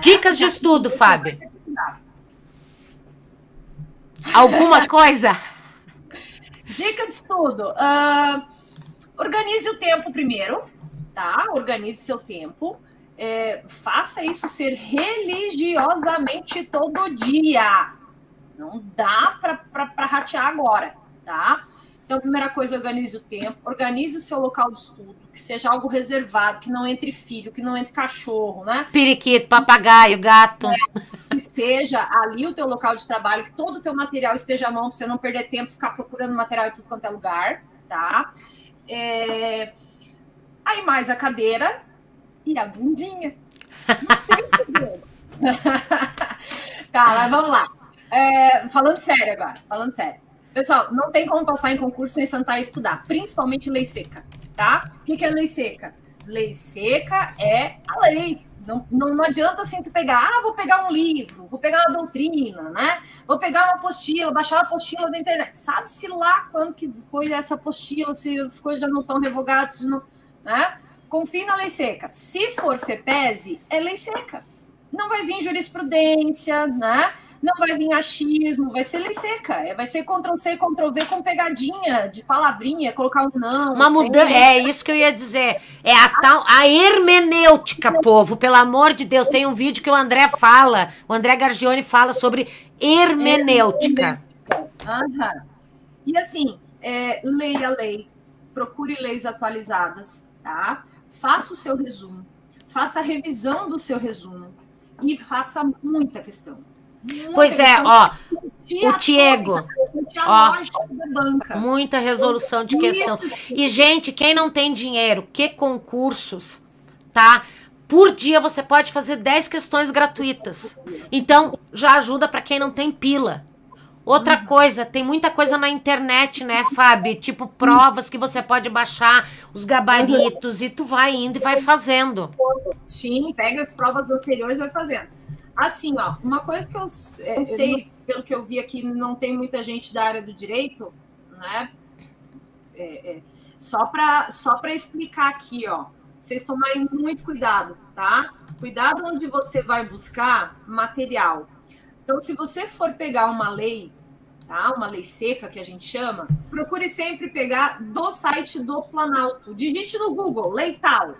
Dicas de estudo, Fábio. Alguma coisa? Dica de estudo. ah, organize o tempo primeiro, tá? Organize seu tempo. É, faça isso ser religiosamente todo dia. Não dá para ratear agora, tá? Então, primeira coisa, organize o tempo, organize o seu local de estudo, que seja algo reservado, que não entre filho, que não entre cachorro, né? Periquito, papagaio, gato. que seja ali o teu local de trabalho, que todo o teu material esteja à mão, para você não perder tempo, ficar procurando material em tudo quanto é lugar, tá? É, Aí mais a cadeira e a bundinha. Tá, mas vamos lá. É, falando sério agora, falando sério. Pessoal, não tem como passar em concurso sem sentar e estudar, principalmente lei seca, tá? O que, é lei seca? Lei seca é a lei, não, não, não, adianta assim tu pegar, ah, vou pegar um livro, vou pegar uma doutrina, né? Vou pegar uma apostila, baixar uma apostila da internet. Sabe-se lá quando que foi essa apostila, se as coisas já não estão revogadas, não, né? Confie na lei seca. Se for FEPESE, é lei seca. Não vai vir jurisprudência, né? Não vai vir achismo, vai ser lei seca. É, vai ser Ctrl-C, Ctrl-V com pegadinha de palavrinha, colocar um não. Uma mudança. É isso que eu ia dizer. É a tal. A hermenêutica, povo. Pelo amor de Deus. Tem um vídeo que o André fala, o André Gargione fala sobre hermenêutica. Aham. E assim, é, leia a lei, procure leis atualizadas, tá? Faça o seu resumo, faça a revisão do seu resumo e faça muita questão. Muita Pois é, questão. ó, o Tiago, ó, muita resolução de questão. E, gente, quem não tem dinheiro, que concursos, tá? Por dia você pode fazer 10 questões gratuitas. Então, já ajuda para quem não tem pila. Outra coisa, tem muita coisa na internet, né, Fábio? Tipo provas que você pode baixar, os gabaritos, e tu vai indo e vai fazendo. Sim, pega as provas anteriores e vai fazendo. Assim, ó, uma coisa que eu, é, eu sei, pelo que eu vi aqui, não tem muita gente da área do direito, né? É, é, só para só explicar aqui, ó, vocês tomarem muito cuidado, tá? Cuidado onde você vai buscar material. Então, se você for pegar uma lei, tá? Uma lei seca que a gente chama, procure sempre pegar do site do Planalto. Digite no Google, lei tal,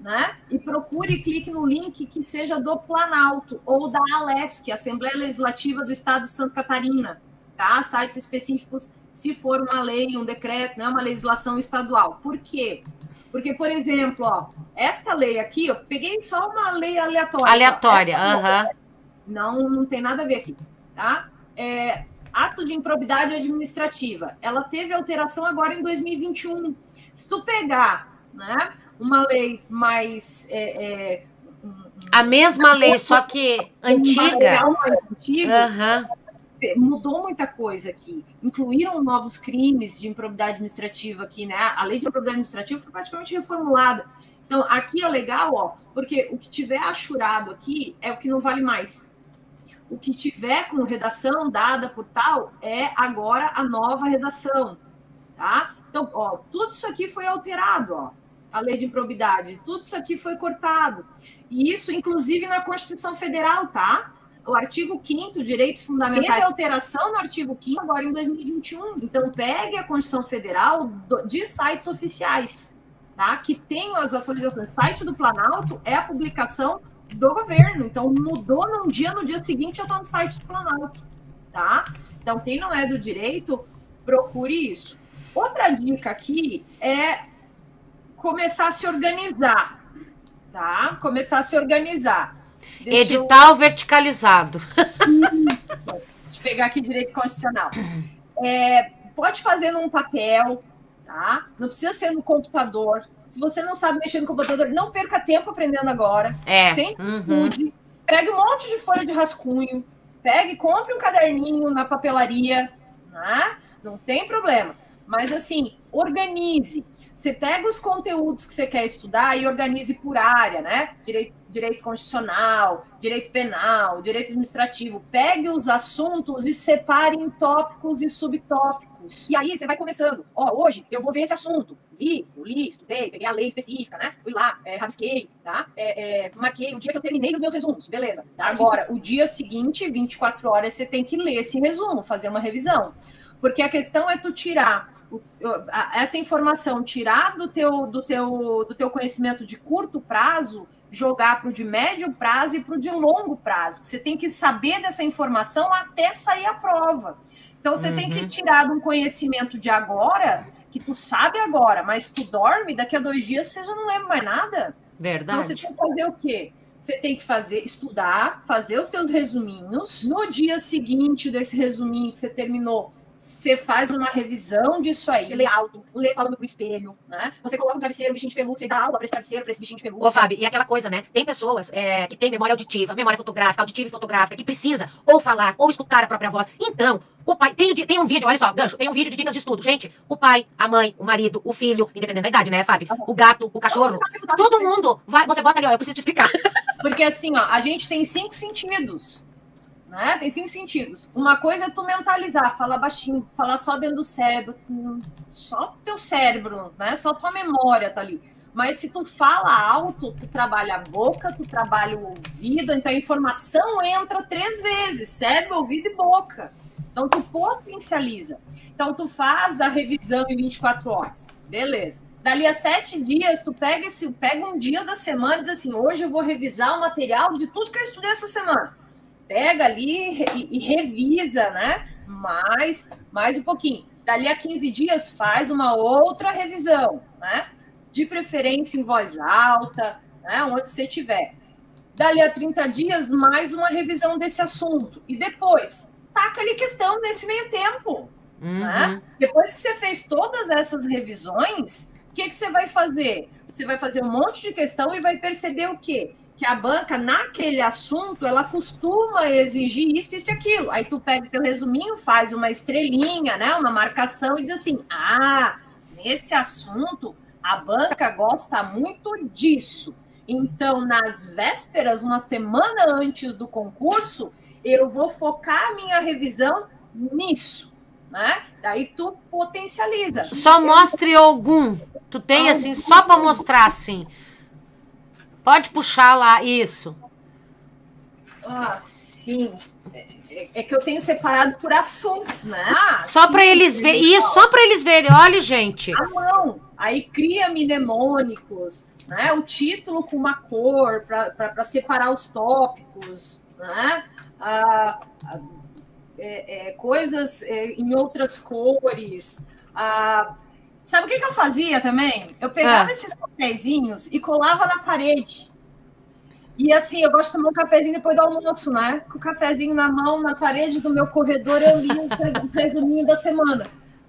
né? E procure e clique no link que seja do Planalto ou da ALESC, Assembleia Legislativa do Estado de Santa Catarina, tá? Sites específicos, se for uma lei, um decreto, né? Uma legislação estadual. Por quê? Porque, por exemplo, ó, esta lei aqui, eu peguei só uma lei aleatória. Aleatória, aham. não, não tem nada a ver aqui, tá? É, ato de improbidade administrativa. Ela teve alteração agora em 2021. Se tu pegar, né, uma lei mais é, é, A mesma lei, só que antiga. antigo, Aham. mudou muita coisa aqui. Incluíram novos crimes de improbidade administrativa aqui, né? A lei de improbidade administrativa foi praticamente reformulada. Então, aqui é legal, ó, porque o que tiver achurado aqui é o que não vale mais. O que tiver com redação dada por tal é agora a nova redação, tá? Então, ó, tudo isso aqui foi alterado, ó. A lei de improbidade, tudo isso aqui foi cortado. E isso, inclusive, na Constituição Federal, tá? o artigo 5 direitos fundamentais, teve alteração no artigo 5 agora em 2021. Então, pegue a Constituição Federal de sites oficiais, tá? Que tem as atualizações. O site do Planalto é a publicação do governo. Então, mudou num dia, no dia seguinte já está no site do Planalto, tá? Então, quem não é do direito, procure isso. Outra dica aqui é começar a se organizar, tá? Começar a se organizar. Deixa eu- Edital verticalizado. Deixa eu pegar aqui direito constitucional. É, pode fazer num papel, tá? Não precisa ser no computador. Se você não sabe mexer no computador, não perca tempo aprendendo agora. É. Sempre Uhum. estude. Pegue um monte de folha de rascunho. Pegue, compre um caderninho na papelaria, né? Não tem problema. Mas assim, organize. Você pega os conteúdos que você quer estudar e organize por área, né? Direito, direito constitucional, direito penal, direito administrativo. Pegue os assuntos e separe em tópicos e subtópicos. E aí você vai começando. Ó, oh, hoje eu vou ver esse assunto. Li, li, estudei, peguei a lei específica, né? Fui lá, é, rabisquei, tá? É, é, marquei o dia que eu terminei os meus resumos, beleza. Agora, o dia seguinte, 24 horas, você tem que ler esse resumo, fazer uma revisão. Porque a questão é tu tirar essa informação, tirar do teu, do teu, do teu conhecimento de curto prazo, jogar para o de médio prazo e para o de longo prazo. Você tem que saber dessa informação até sair a prova. Então você uhum. tem que uhum. tirar de um conhecimento de agora, que tu sabe agora, mas tu dorme, daqui a dois dias você já não lembra mais nada. Verdade. Então você tem que fazer o quê? Você tem que fazer, estudar, fazer os teus resuminhos. No dia seguinte desse resuminho que você terminou, você faz uma revisão disso aí. Você lê alto, lê falando pro espelho, né? Você coloca um travesseiro, um bichinho de pelúcia e dá aula pra esse travesseiro, pra esse bichinho de pelúcia. Ô, Fábio, e aquela coisa, né? Tem pessoas é, que têm memória auditiva, memória fotográfica, auditiva e fotográfica, que precisa ou falar ou escutar a própria voz. Então, o pai. Tem, tem um vídeo, olha só, gancho, tem um vídeo de dicas de estudo. Gente, o pai, a mãe, o marido, o filho, independente da idade, né, Fábio? O gato, o cachorro. Todo mundo vai. Você bota ali, ó, eu preciso te explicar. Porque assim, ó, a gente tem cinco sentidos né? Tem cinco sentidos. Uma coisa é tu mentalizar, falar baixinho, falar só dentro do cérebro, só teu cérebro, né? Só tua memória tá ali. Mas se tu fala alto, tu trabalha a boca, tu trabalha o ouvido, então a informação entra três vezes, cérebro, ouvido e boca. Então tu potencializa. Então tu faz a revisão em 24 horas. Beleza. Dali a sete dias, tu pega, esse, pega um dia da semana e diz assim: hoje eu vou revisar o material de tudo que eu estudei essa semana pega ali e, e revisa, né? Mais, mais um pouquinho. Dali a 15 dias, faz uma outra revisão, né? De preferência em voz alta, né? Onde você tiver. Dali a 30 dias, mais uma revisão desse assunto. E depois, taca ali questão nesse meio tempo. Uhum. Né? Depois que você fez todas essas revisões, o que, que você vai fazer? Você vai fazer um monte de questão e vai perceber o quê? Que a banca, naquele assunto, ela costuma exigir isso, isso e aquilo. Aí tu pega o teu resuminho, faz uma estrelinha, né? Uma marcação e diz assim: ah, nesse assunto, a banca gosta muito disso. Então, nas vésperas, uma semana antes do concurso, eu vou focar a minha revisão nisso. Né? Daí tu potencializa. Só mostre algum. Tu tem assim, só para mostrar assim. Pode puxar lá, isso. Ah, sim. É, é que eu tenho separado por assuntos, né? Ah, só para eles verem. Isso, só para eles verem. Olha, gente. Ah, não. Aí cria mnemônicos, né? O título com uma cor para separar os tópicos, né? Ah, ah, é, é, coisas é, em outras cores. Ah, Sabe o que, que eu fazia também? Eu pegava ah. esses cafezinhos e colava na parede. E assim, eu gosto de tomar um cafezinho depois do almoço, né? Com o cafezinho na mão, na parede do meu corredor, eu li um resuminho da semana.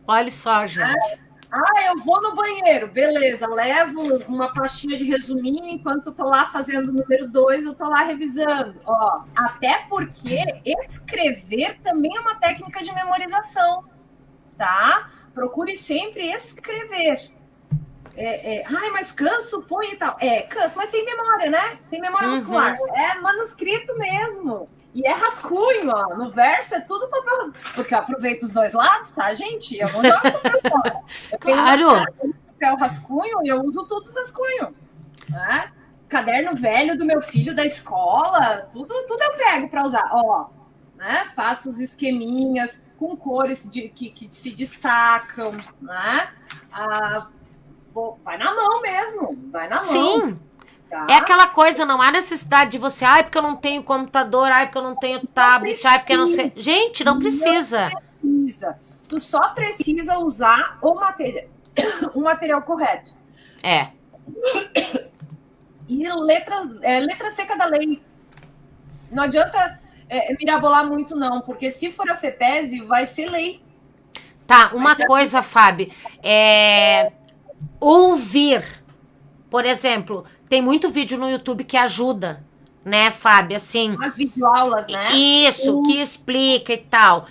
Olha só, gente. É? Ah, eu vou no banheiro, beleza. Levo uma pastinha de resuminho enquanto eu tô lá fazendo o número dois, eu tô lá revisando. Ó, até porque escrever também é uma técnica de memorização, tá? Procure sempre escrever. É, é, Ai, mas canso, põe e tal. É, canso, mas tem memória, né? Tem memória uhum. muscular. É manuscrito mesmo. E é rascunho, ó. No verso é tudo papel. Porque eu aproveito os dois lados, tá, gente? Eu não jogo papel fora. Eu claro. papel rascunho e eu uso todos os rascunhos. Né? Caderno velho do meu filho da escola, tudo, tudo eu pego para usar. Ó, né? Faço os esqueminhas com cores de, que, que se destacam, né? Ah, vai na mão mesmo, vai na mão. Sim. Tá? É aquela coisa, não há necessidade de você, ai, porque eu não tenho computador, ai, porque eu não tenho tablet, não ai, porque eu não sei. Gente, não precisa. Não precisa. Tu só precisa usar o material, o material correto. É. E letra, é, letra seca da lei. Não adianta é, mirabolar muito, não, porque se for a FEPESE, vai ser lei. Tá, uma coisa, Fábio, é ouvir. Por exemplo, tem muito vídeo no YouTube que ajuda, né, Fábio? Assim. As videoaulas, né? Isso, uhum. que explica e tal.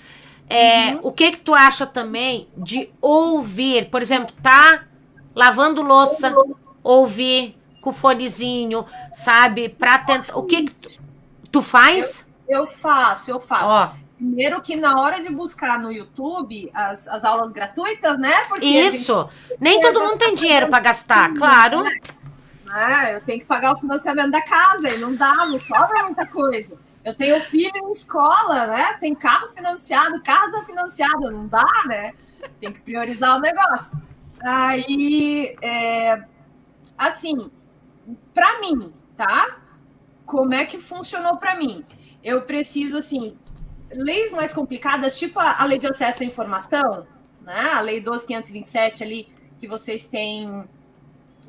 É, uhum. O que que tu acha também de ouvir? Por exemplo, tá lavando louça, ouvir com o fonezinho, sabe? Pra tentar. O que, que tu, tu faz? Eu faço, eu faço. Ó, Primeiro que na hora de buscar no YouTube as, as aulas gratuitas, né? Porque isso. Nem todo mundo tem dinheiro pra gastar, claro. né, eu tenho que pagar o financiamento da casa e não dá, não sobra muita coisa. Eu tenho filho em escola, né? Tem carro financiado, casa financiada, não dá, né? Tem que priorizar o negócio. Aí, é, assim, para mim, tá? Como é que funcionou para mim? Eu preciso, assim, leis mais complicadas, tipo a, a lei de acesso à informação, né? A lei 12527 ali, que vocês têm,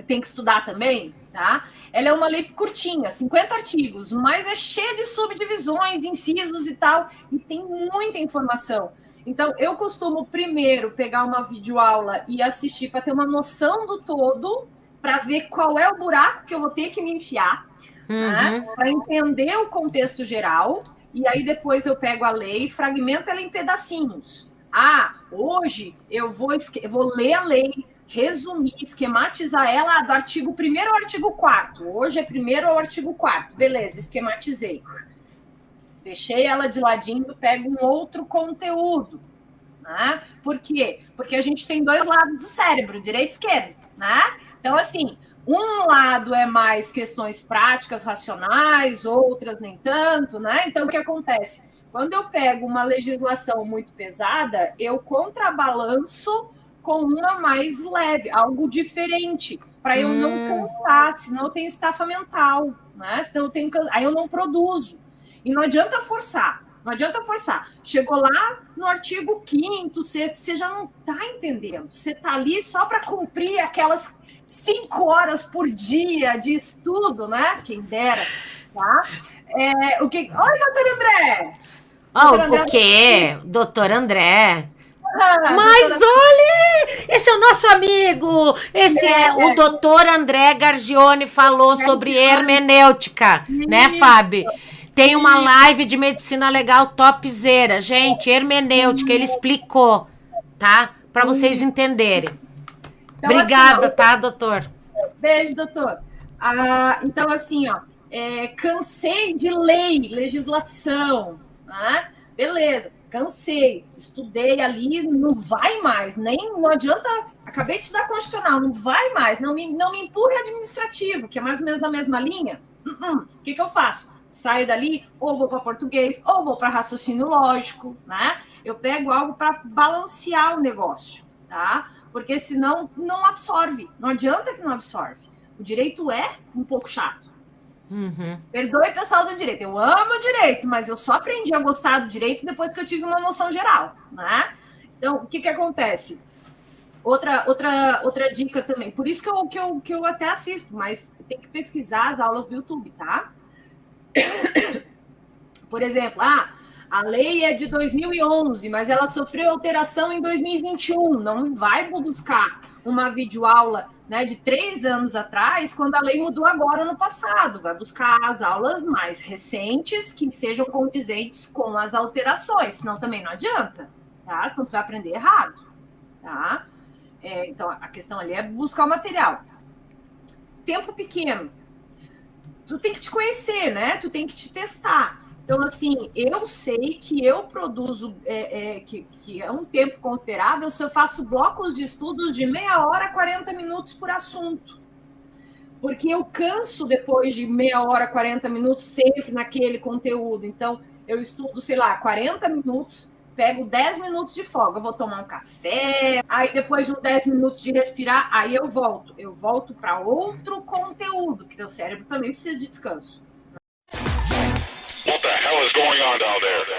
têm que estudar também, tá? Ela é uma lei curtinha, 50 artigos, mas é cheia de subdivisões, incisos e tal, e tem muita informação. Então, eu costumo primeiro pegar uma videoaula e assistir para ter uma noção do todo, para ver qual é o buraco que eu vou ter que me enfiar, né? Uhum. para entender o contexto geral, e aí depois eu pego a lei e fragmento ela em pedacinhos. Ah, hoje eu vou, eu vou ler a lei, resumir, esquematizar ela do artigo 1 ao artigo 4 Hoje é primeiro ao artigo 4 Beleza, esquematizei. Deixei ela de ladinho, pego um outro conteúdo. Né? Por quê? Porque a gente tem dois lados do cérebro, direita e esquerda. Né? Então, assim, um lado é mais questões práticas, racionais, outras nem tanto, né? Então, o que acontece? Quando eu pego uma legislação muito pesada, eu contrabalanço com uma mais leve, algo diferente, para eu Hum. não cansar, senão eu tenho estafa mental, né? Senão eu tenho aí eu não produzo. E não adianta forçar. Não adianta forçar. Chegou lá no artigo 5 você, você já não está entendendo. Você está ali só para cumprir aquelas cinco horas por dia de estudo, né? Quem dera, tá? É, o que... Oi, doutor André! Ó, Doutor o, André- o quê? Doutor André. Ah, Mas doutora- olha, esse é o nosso amigo. Esse é, o doutor André Gargione falou sobre hermenêutica, né. Fábio? Tem uma live de medicina legal topzera. Gente, hermenêutica, ele explicou, tá? Pra vocês entenderem. Então, Obrigada, assim, tá, doutor? ó, beijo, doutor. Ah, então, assim, ó, é, cansei de lei, legislação, né? Beleza, cansei, estudei ali, não vai mais, nem não adianta. Acabei de estudar constitucional, não vai mais, não me, não me empurre administrativo, que é mais ou menos na mesma linha. Uh-uh. O que, que eu faço? Saio dali, ou vou para português, ou vou para raciocínio lógico, né? Eu pego algo para balancear o negócio, tá? Porque senão não absorve. Não adianta que não absorve. O direito é um pouco chato. Uhum. Perdoe, pessoal do direito. Eu amo o direito, mas eu só aprendi a gostar do direito depois que eu tive uma noção geral, né? Então, o que que acontece? Outra, outra, outra dica também. Por isso que eu, que, eu, que eu até assisto, mas tem que pesquisar as aulas do YouTube, tá? Por exemplo, ah, a lei é de 2011, mas ela sofreu alteração em 2021. Não vai buscar uma videoaula né, de três anos atrás, quando a lei mudou agora no passado. Vai buscar as aulas mais recentes que sejam condizentes com as alterações, senão também não adianta, tá? Senão tu vai aprender errado, tá? É, então, a questão ali é buscar o material. Tempo pequeno. Tu tem que te conhecer, né? Tu tem que te testar. Então, assim, eu sei que eu produzo, é, é, que, que é um tempo considerável se eu faço blocos de estudos de meia hora, 40 minutos por assunto. Porque eu canso depois de meia hora, 40 minutos, sempre naquele conteúdo. Então, eu estudo, sei lá, 40 minutos, pego 10 minutos de folga, eu vou tomar um café, aí depois de uns 10 minutos de respirar, aí eu volto. Eu volto para outro conteúdo, que teu cérebro também precisa de descanso. What the hell is going on down there?